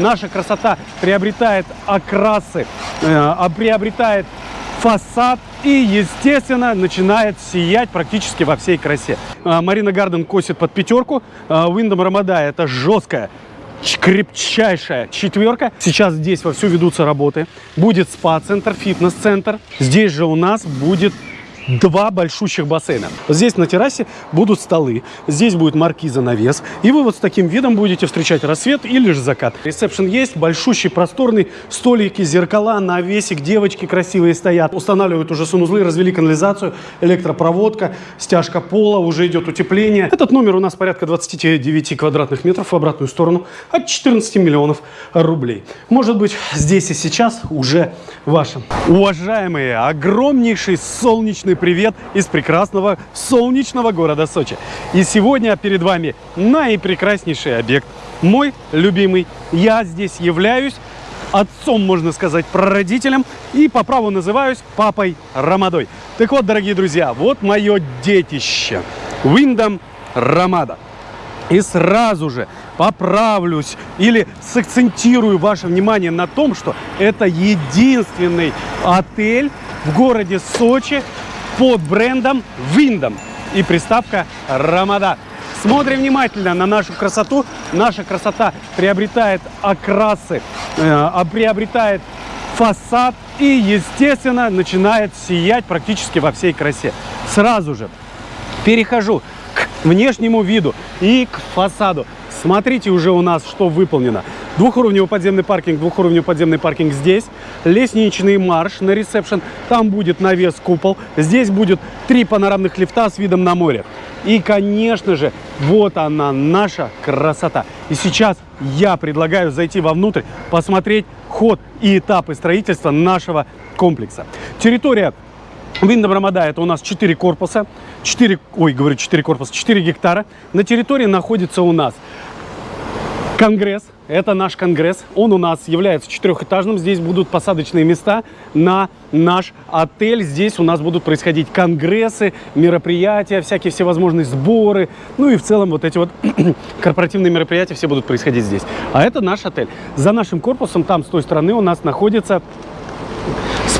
наша красота приобретает окрасы, э, приобретает фасад и, естественно, начинает сиять практически во всей красе. Э, Марина Гарден косит под пятерку, Виндом Рамада это жесткая крепчайшая четверка. Сейчас здесь вовсю ведутся работы. Будет спа-центр, фитнес-центр. Здесь же у нас будет два большущих бассейна. Здесь на террасе будут столы, здесь будет маркиза навес, и вы вот с таким видом будете встречать рассвет или же закат. Ресепшн есть, большущий, просторный, столики, зеркала, навесик, девочки красивые стоят. Устанавливают уже санузлы, развели канализацию, электропроводка, стяжка пола, уже идет утепление. Этот номер у нас порядка 29 квадратных метров в обратную сторону от 14 миллионов рублей. Может быть, здесь и сейчас уже вашим. Уважаемые, огромнейший солнечный привет из прекрасного солнечного города Сочи. И сегодня перед вами наипрекраснейший объект, мой любимый. Я здесь являюсь отцом, можно сказать, прародителем и по праву называюсь папой Рамадой. Так вот, дорогие друзья, вот мое детище. Виндом Рамада. И сразу же поправлюсь или сакцентирую ваше внимание на том, что это единственный отель в городе Сочи, под брендом Виндом и приставка Рамада. Смотрим внимательно на нашу красоту. Наша красота приобретает окрасы, э, приобретает фасад и, естественно, начинает сиять практически во всей красе. Сразу же перехожу к внешнему виду и к фасаду. Смотрите уже у нас, что выполнено. Двухуровневый подземный паркинг, двухуровневый подземный паркинг здесь. Лестничный марш на ресепшн. Там будет навес купол. Здесь будет три панорамных лифта с видом на море. И, конечно же, вот она, наша красота. И сейчас я предлагаю зайти вовнутрь, посмотреть ход и этапы строительства нашего комплекса. Территория Виндом Рамада это у нас 4 корпуса, 4, ой, говорю 4 корпуса, 4 гектара. На территории находится у нас Конгресс, это наш конгресс, он у нас является четырехэтажным, здесь будут посадочные места на наш отель, здесь у нас будут происходить конгрессы, мероприятия, всякие всевозможные сборы, ну и в целом вот эти вот корпоративные мероприятия все будут происходить здесь. А это наш отель. За нашим корпусом, там с той стороны у нас находится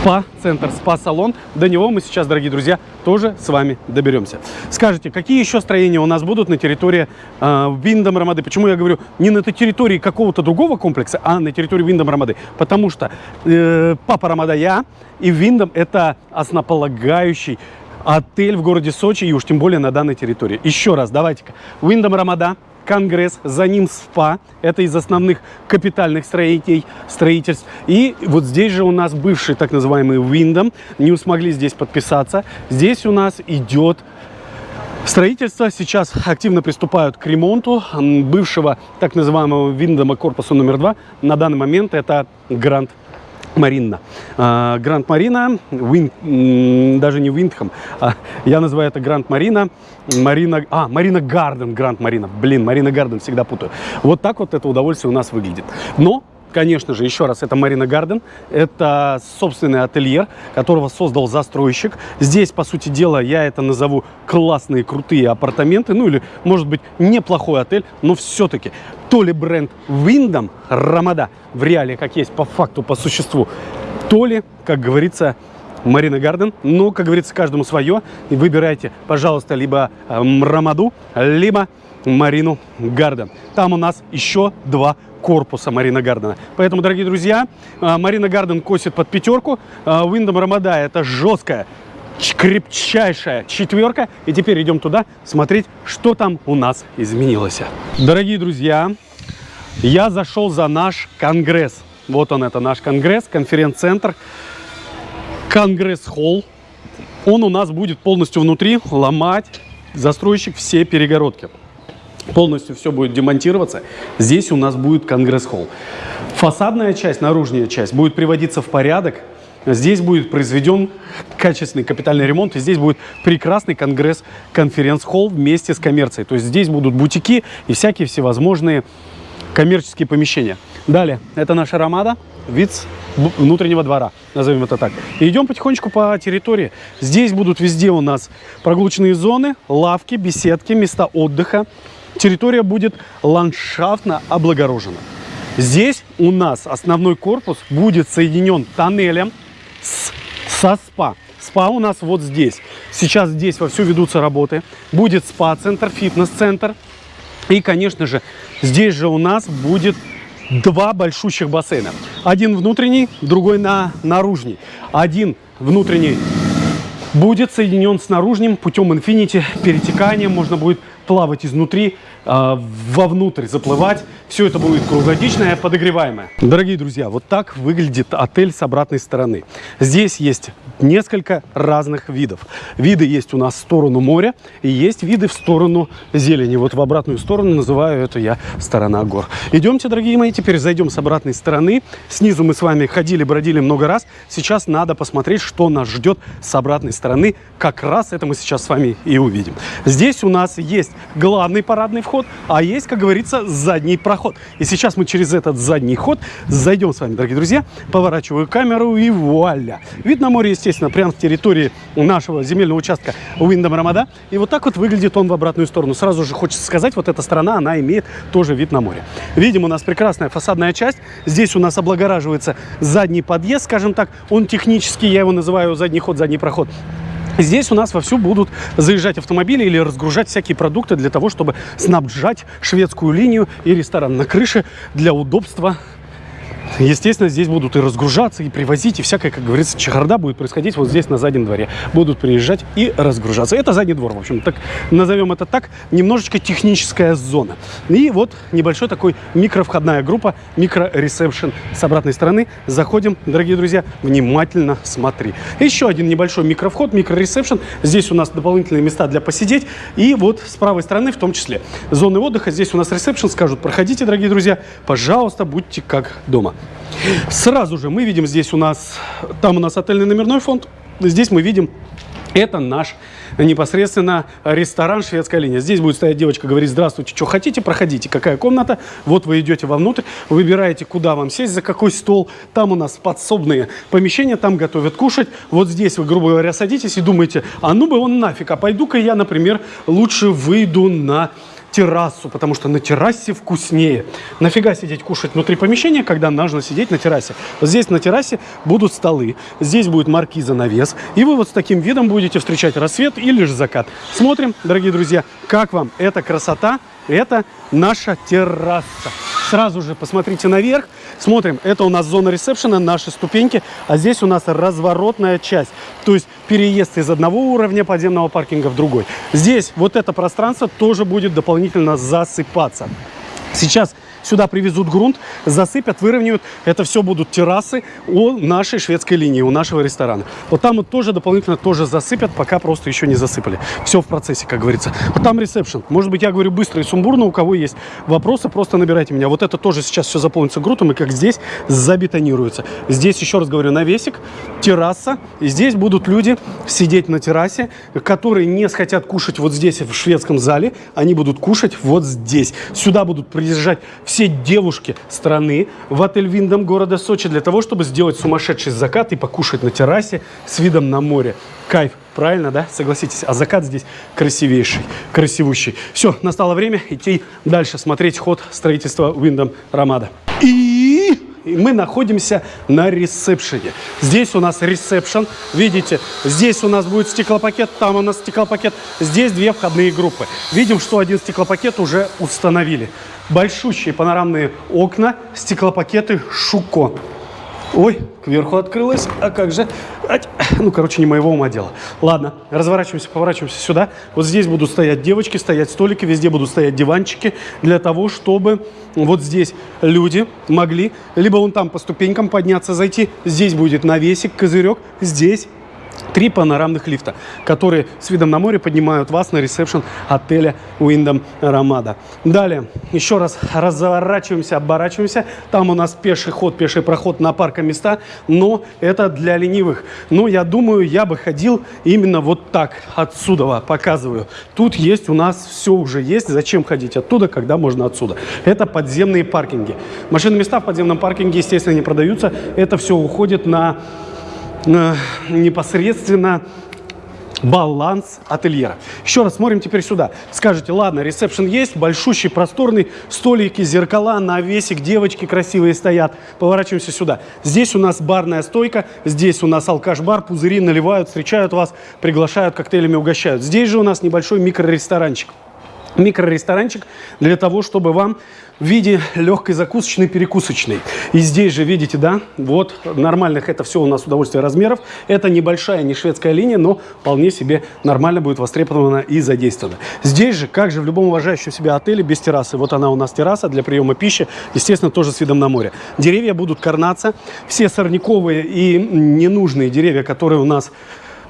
спа-центр, спа-салон. До него мы сейчас, дорогие друзья, тоже с вами доберемся. Скажите, какие еще строения у нас будут на территории э, Виндом Рамады? Почему я говорю не на территории какого-то другого комплекса, а на территории Виндом Рамады? Потому что э, Папа Рамада я и Виндом это основополагающий отель в городе Сочи и уж тем более на данной территории. Еще раз, давайте-ка. Виндом Рамада, Конгресс, за ним СПА, это из основных капитальных строителей, строительств. И вот здесь же у нас бывший так называемый Виндом, не смогли здесь подписаться. Здесь у нас идет Строительство сейчас активно приступают к ремонту бывшего так называемого Виндома корпуса номер два. На данный момент это Гранд Марина. А, Гранд Марина, даже не Виндхам, а я называю это Гранд Марина, Марина, а, Марина Гарден, Гранд Марина, блин, Марина Гарден, всегда путаю. Вот так вот это удовольствие у нас выглядит. Но Конечно же, еще раз, это Марина Гарден. Это собственный ательер, которого создал застройщик. Здесь, по сути дела, я это назову классные, крутые апартаменты. Ну или, может быть, неплохой отель, но все-таки то ли бренд Виндом Рамада в реале, как есть по факту, по существу, то ли, как говорится, Марина Гарден. Ну, как говорится, каждому свое. И выбирайте, пожалуйста, либо э, Рамаду, либо Марину Гарден. Там у нас еще два корпуса Марина Гардена. Поэтому, дорогие друзья, э, Марина Гарден косит под пятерку. Виндом Рамада это жесткая, крепчайшая четверка. И теперь идем туда смотреть, что там у нас изменилось. Дорогие друзья, я зашел за наш конгресс. Вот он, это наш конгресс, конференц-центр, конгресс-холл. Он у нас будет полностью внутри ломать застройщик все перегородки. Полностью все будет демонтироваться. Здесь у нас будет конгресс-холл. Фасадная часть, наружная часть будет приводиться в порядок. Здесь будет произведен качественный капитальный ремонт, и здесь будет прекрасный конгресс, конференц-холл вместе с коммерцией. То есть здесь будут бутики и всякие всевозможные коммерческие помещения. Далее, это наша ромада, вид внутреннего двора, назовем это так. И идем потихонечку по территории. Здесь будут везде у нас прогулочные зоны, лавки, беседки, места отдыха. Территория будет ландшафтно облагорожена. Здесь у нас основной корпус будет соединен тоннелем с, со СПА. СПА у нас вот здесь. Сейчас здесь вовсю ведутся работы. Будет СПА-центр, фитнес-центр. И, конечно же, здесь же у нас будет два большущих бассейна. Один внутренний, другой на наружный. Один внутренний будет соединен с наружным путем Infinity, перетеканием. Можно будет плавать изнутри, э, вовнутрь заплывать. Все это будет круглогодичное, подогреваемое. Дорогие друзья, вот так выглядит отель с обратной стороны. Здесь есть несколько разных видов. Виды есть у нас в сторону моря и есть виды в сторону зелени. Вот в обратную сторону называю это я сторона гор. Идемте, дорогие мои, теперь зайдем с обратной стороны. Снизу мы с вами ходили, бродили много раз. Сейчас надо посмотреть, что нас ждет с обратной стороны. Как раз это мы сейчас с вами и увидим. Здесь у нас есть главный парадный вход, а есть, как говорится, задний проход. И сейчас мы через этот задний ход зайдем с вами, дорогие друзья. Поворачиваю камеру и вуаля. Вид на море, естественно, прямо в территории нашего земельного участка Уиндом Рамада. И вот так вот выглядит он в обратную сторону. Сразу же хочется сказать, вот эта сторона, она имеет тоже вид на море. Видим, у нас прекрасная фасадная часть. Здесь у нас облагораживается задний подъезд, скажем так. Он технический, я его называю задний ход, задний проход. Здесь у нас вовсю будут заезжать автомобили или разгружать всякие продукты для того, чтобы снабжать шведскую линию и ресторан на крыше для удобства Естественно, здесь будут и разгружаться, и привозить, и всякая, как говорится, чехарда будет происходить вот здесь, на заднем дворе. Будут приезжать и разгружаться. Это задний двор, в общем, так назовем это так, немножечко техническая зона. И вот небольшой такой микровходная группа, микро-ресепшн с обратной стороны. Заходим, дорогие друзья, внимательно смотри. Еще один небольшой микровход, микро-ресепшн. Здесь у нас дополнительные места для посидеть. И вот с правой стороны в том числе зоны отдыха. Здесь у нас ресепшн, скажут, проходите, дорогие друзья, пожалуйста, будьте как дома. Сразу же мы видим здесь у нас, там у нас отельный номерной фонд, здесь мы видим это наш непосредственно ресторан «Шведская линия». Здесь будет стоять девочка, говорить, здравствуйте, что хотите, проходите, какая комната. Вот вы идете вовнутрь, выбираете, куда вам сесть, за какой стол. Там у нас подсобные помещения, там готовят кушать. Вот здесь вы, грубо говоря, садитесь и думаете, а ну бы он нафиг, а пойду-ка я, например, лучше выйду на террасу, потому что на террасе вкуснее. Нафига сидеть кушать внутри помещения, когда нужно сидеть на террасе? Здесь на террасе будут столы, здесь будет маркиза навес, и вы вот с таким видом будете встречать рассвет или же закат. Смотрим, дорогие друзья, как вам эта красота, это наша терраса. Сразу же посмотрите наверх. Смотрим, это у нас зона ресепшена, наши ступеньки. А здесь у нас разворотная часть. То есть переезд из одного уровня подземного паркинга в другой. Здесь вот это пространство тоже будет дополнительно засыпаться. Сейчас Сюда привезут грунт, засыпят, выровняют. Это все будут террасы у нашей шведской линии, у нашего ресторана. Вот там вот тоже дополнительно тоже засыпят, пока просто еще не засыпали. Все в процессе, как говорится. Вот там ресепшн. Может быть, я говорю быстро и сумбурно. У кого есть вопросы, просто набирайте меня. Вот это тоже сейчас все заполнится грунтом и как здесь забетонируется. Здесь, еще раз говорю, навесик, терраса. И здесь будут люди сидеть на террасе, которые не хотят кушать вот здесь, в шведском зале. Они будут кушать вот здесь. Сюда будут приезжать все девушки страны в отель Виндом города Сочи для того, чтобы сделать сумасшедший закат и покушать на террасе с видом на море. Кайф, правильно, да? Согласитесь, а закат здесь красивейший, красивущий. Все, настало время идти дальше смотреть ход строительства Виндом Рамада. И и мы находимся на ресепшене. Здесь у нас ресепшн, видите, здесь у нас будет стеклопакет, там у нас стеклопакет, здесь две входные группы. Видим, что один стеклопакет уже установили. Большущие панорамные окна, стеклопакеты Шуко. Ой, кверху открылось. А как же? Ну, короче, не моего ума дело. Ладно, разворачиваемся, поворачиваемся сюда. Вот здесь будут стоять девочки, стоять столики, везде будут стоять диванчики для того, чтобы вот здесь люди могли либо вон там по ступенькам подняться, зайти. Здесь будет навесик, козырек. Здесь Три панорамных лифта, которые с видом на море поднимают вас на ресепшн отеля Уиндом Рамада. Далее, еще раз разворачиваемся, оборачиваемся. Там у нас пеший ход, пеший проход на паркоместа, но это для ленивых. Но я думаю, я бы ходил именно вот так, отсюда показываю. Тут есть у нас все уже есть. Зачем ходить оттуда, когда можно отсюда? Это подземные паркинги. Машины места в подземном паркинге, естественно, не продаются. Это все уходит на непосредственно баланс ательера. Еще раз смотрим теперь сюда. Скажете, ладно, ресепшн есть, большущий, просторный, столики, зеркала, навесик, девочки красивые стоят. Поворачиваемся сюда. Здесь у нас барная стойка, здесь у нас алкаш-бар, пузыри наливают, встречают вас, приглашают, коктейлями угощают. Здесь же у нас небольшой микроресторанчик микроресторанчик для того, чтобы вам в виде легкой закусочной, перекусочной. И здесь же, видите, да, вот нормальных это все у нас удовольствие размеров. Это небольшая, не шведская линия, но вполне себе нормально будет востребована и задействована. Здесь же, как же в любом уважающем себя отеле без террасы, вот она у нас терраса для приема пищи, естественно, тоже с видом на море. Деревья будут корнаться, все сорняковые и ненужные деревья, которые у нас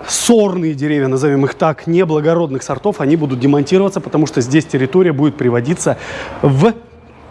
сорные деревья, назовем их так, неблагородных сортов, они будут демонтироваться, потому что здесь территория будет приводиться в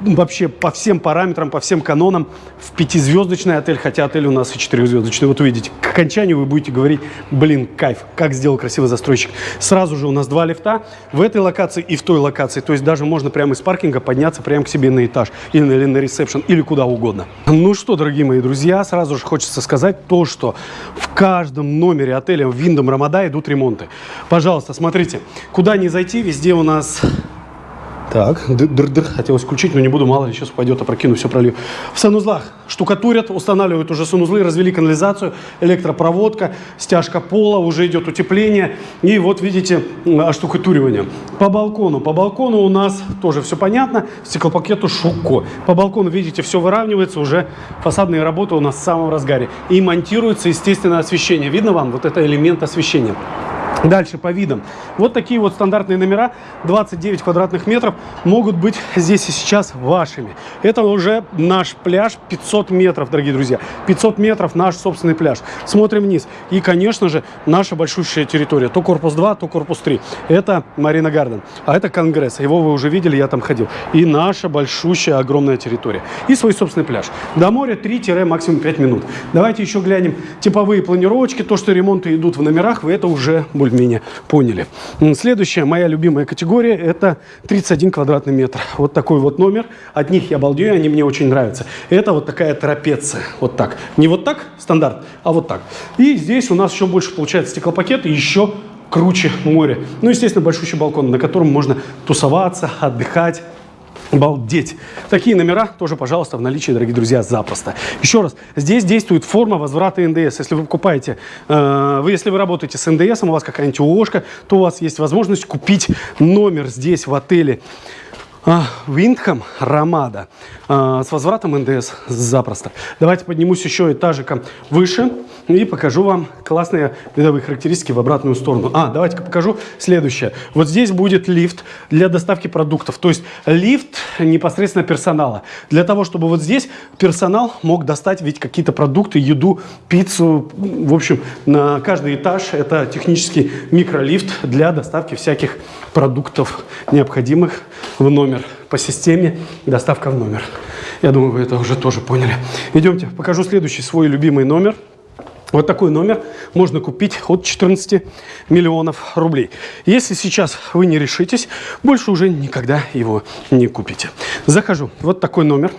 вообще по всем параметрам, по всем канонам в пятизвездочный отель, хотя отель у нас и четырехзвездочный. Вот увидите, к окончанию вы будете говорить, блин, кайф, как сделал красивый застройщик. Сразу же у нас два лифта в этой локации и в той локации. То есть даже можно прямо из паркинга подняться прямо к себе на этаж или на, или на ресепшн, или куда угодно. Ну что, дорогие мои друзья, сразу же хочется сказать то, что в каждом номере отеля в Виндом Рамада идут ремонты. Пожалуйста, смотрите, куда не зайти, везде у нас так, дыр-дыр, хотелось включить, но не буду, мало ли, сейчас упадет, опрокину, все пролью. В санузлах штукатурят, устанавливают уже санузлы, развели канализацию, электропроводка, стяжка пола, уже идет утепление. И вот видите, оштукатуривание. По балкону, по балкону у нас тоже все понятно, стеклопакету шуко. По балкону, видите, все выравнивается, уже фасадные работы у нас в самом разгаре. И монтируется, естественно, освещение. Видно вам? Вот это элемент освещения. Дальше по видам. Вот такие вот стандартные номера, 29 квадратных метров, могут быть здесь и сейчас вашими. Это уже наш пляж 500 метров, дорогие друзья. 500 метров наш собственный пляж. Смотрим вниз. И, конечно же, наша большущая территория. То корпус 2, то корпус 3. Это Марина Гарден. А это Конгресс. Его вы уже видели, я там ходил. И наша большущая, огромная территория. И свой собственный пляж. До моря 3 максимум 5 минут. Давайте еще глянем типовые планировочки. То, что ремонты идут в номерах, вы это уже более более-менее поняли. Следующая моя любимая категория – это 31 квадратный метр. Вот такой вот номер. От них я балдею, они мне очень нравятся. Это вот такая трапеция. Вот так. Не вот так, стандарт, а вот так. И здесь у нас еще больше получается стеклопакет и еще круче море. Ну, естественно, большущий балкон, на котором можно тусоваться, отдыхать. Балдеть. Такие номера тоже, пожалуйста, в наличии, дорогие друзья, запросто. Еще раз, здесь действует форма возврата НДС. Если вы покупаете, э, вы, если вы работаете с НДС, у вас какая-нибудь ООшка, то у вас есть возможность купить номер здесь, в отеле Виндхам Рамада а, с возвратом НДС запросто. Давайте поднимусь еще этажиком выше и покажу вам классные видовые характеристики в обратную сторону. А, давайте-ка покажу следующее. Вот здесь будет лифт для доставки продуктов. То есть лифт непосредственно персонала. Для того, чтобы вот здесь персонал мог достать ведь какие-то продукты, еду, пиццу. В общем, на каждый этаж это технический микролифт для доставки всяких продуктов, необходимых в номер по системе доставка в номер. Я думаю, вы это уже тоже поняли. Идемте, покажу следующий свой любимый номер. Вот такой номер можно купить от 14 миллионов рублей. Если сейчас вы не решитесь, больше уже никогда его не купите. Захожу. Вот такой номер.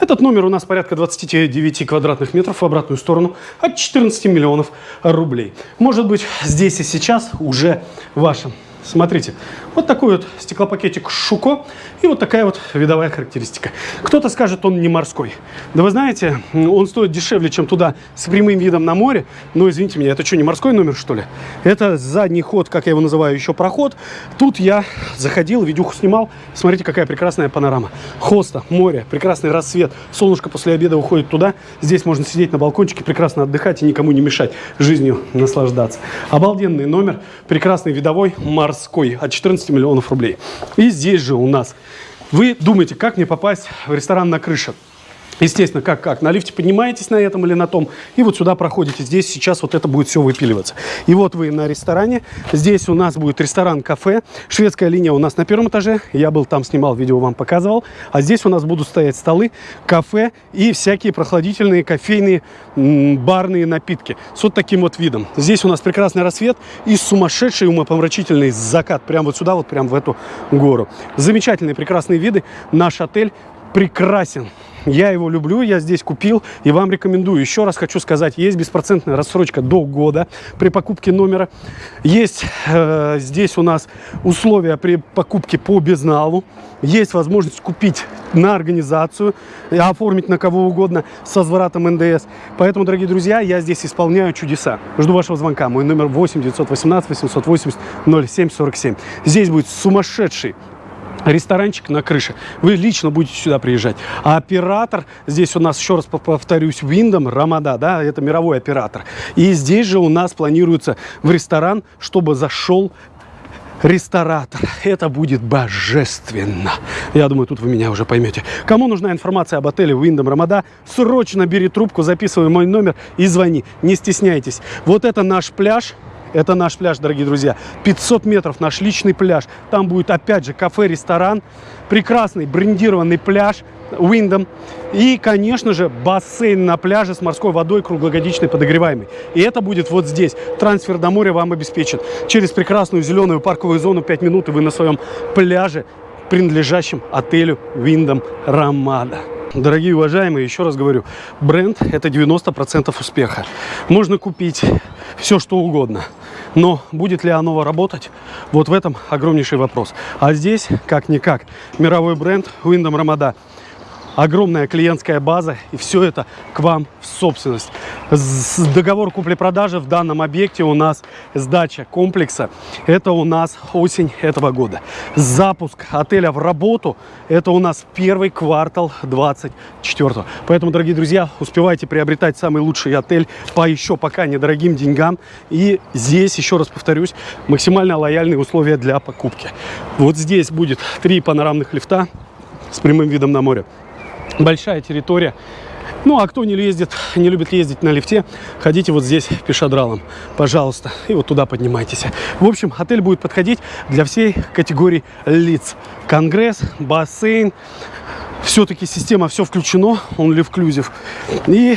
Этот номер у нас порядка 29 квадратных метров в обратную сторону от 14 миллионов рублей. Может быть, здесь и сейчас уже вашим. Смотрите, вот такой вот стеклопакетик Шуко и вот такая вот видовая характеристика. Кто-то скажет, он не морской. Да вы знаете, он стоит дешевле, чем туда с прямым видом на море. Но извините меня, это что, не морской номер, что ли? Это задний ход, как я его называю, еще проход. Тут я заходил, видюху снимал. Смотрите, какая прекрасная панорама. Хоста, море, прекрасный рассвет. Солнышко после обеда уходит туда. Здесь можно сидеть на балкончике, прекрасно отдыхать и никому не мешать жизнью наслаждаться. Обалденный номер, прекрасный видовой, морской, от 14 миллионов рублей. И здесь же у нас вы думаете, как мне попасть в ресторан на крыше? Естественно, как, как? На лифте поднимаетесь на этом или на том, и вот сюда проходите. Здесь сейчас вот это будет все выпиливаться. И вот вы на ресторане. Здесь у нас будет ресторан-кафе. Шведская линия у нас на первом этаже. Я был там, снимал видео, вам показывал. А здесь у нас будут стоять столы, кафе и всякие прохладительные кофейные барные напитки. С вот таким вот видом. Здесь у нас прекрасный рассвет и сумасшедший умопомрачительный закат. Прямо вот сюда, вот прямо в эту гору. Замечательные, прекрасные виды. Наш отель прекрасен Я его люблю, я здесь купил и вам рекомендую. Еще раз хочу сказать, есть беспроцентная рассрочка до года при покупке номера. Есть э, здесь у нас условия при покупке по безналу. Есть возможность купить на организацию, оформить на кого угодно с возвратом НДС. Поэтому, дорогие друзья, я здесь исполняю чудеса. Жду вашего звонка. Мой номер 8 918 880 0747. Здесь будет сумасшедший ресторанчик на крыше. Вы лично будете сюда приезжать. А оператор, здесь у нас, еще раз повторюсь, Windom Рамада, да, это мировой оператор. И здесь же у нас планируется в ресторан, чтобы зашел ресторатор. Это будет божественно. Я думаю, тут вы меня уже поймете. Кому нужна информация об отеле Windom Рамада, срочно бери трубку, записывай мой номер и звони. Не стесняйтесь. Вот это наш пляж. Это наш пляж, дорогие друзья. 500 метров наш личный пляж. Там будет опять же кафе, ресторан. Прекрасный брендированный пляж Windom. И, конечно же, бассейн на пляже с морской водой круглогодичной подогреваемый. И это будет вот здесь. Трансфер до моря вам обеспечен. Через прекрасную зеленую парковую зону 5 минут и вы на своем пляже, принадлежащем отелю Windom Рамада. Дорогие уважаемые, еще раз говорю, бренд это 90% успеха. Можно купить все, что угодно. Но будет ли оно работать? Вот в этом огромнейший вопрос. А здесь, как-никак, мировой бренд Windom Ramada – огромная клиентская база, и все это к вам в собственность. С договор купли-продажи в данном объекте у нас сдача комплекса. Это у нас осень этого года. Запуск отеля в работу – это у нас первый квартал 24 Поэтому, дорогие друзья, успевайте приобретать самый лучший отель по еще пока недорогим деньгам. И здесь, еще раз повторюсь, максимально лояльные условия для покупки. Вот здесь будет три панорамных лифта с прямым видом на море большая территория. Ну, а кто не ездит, не любит ездить на лифте, ходите вот здесь пешедралом, пожалуйста, и вот туда поднимайтесь. В общем, отель будет подходить для всей категории лиц. Конгресс, бассейн, все-таки система, все включено, он лифклюзив. И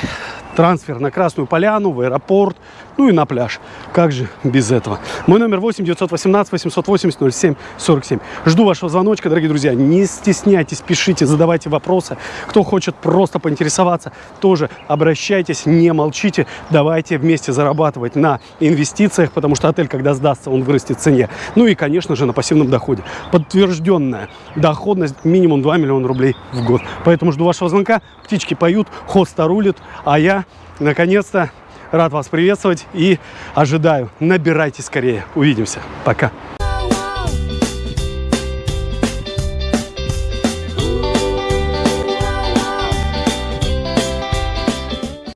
трансфер на Красную Поляну, в аэропорт, ну и на пляж. Как же без этого? Мой номер 8 918 880 07 47. Жду вашего звоночка, дорогие друзья. Не стесняйтесь, пишите, задавайте вопросы. Кто хочет просто поинтересоваться, тоже обращайтесь, не молчите. Давайте вместе зарабатывать на инвестициях, потому что отель, когда сдастся, он вырастет в цене. Ну и, конечно же, на пассивном доходе. Подтвержденная доходность минимум 2 миллиона рублей в год. Поэтому жду вашего звонка. Птички поют, хоста рулит, а я наконец-то рад вас приветствовать и ожидаю. Набирайте скорее. Увидимся. Пока.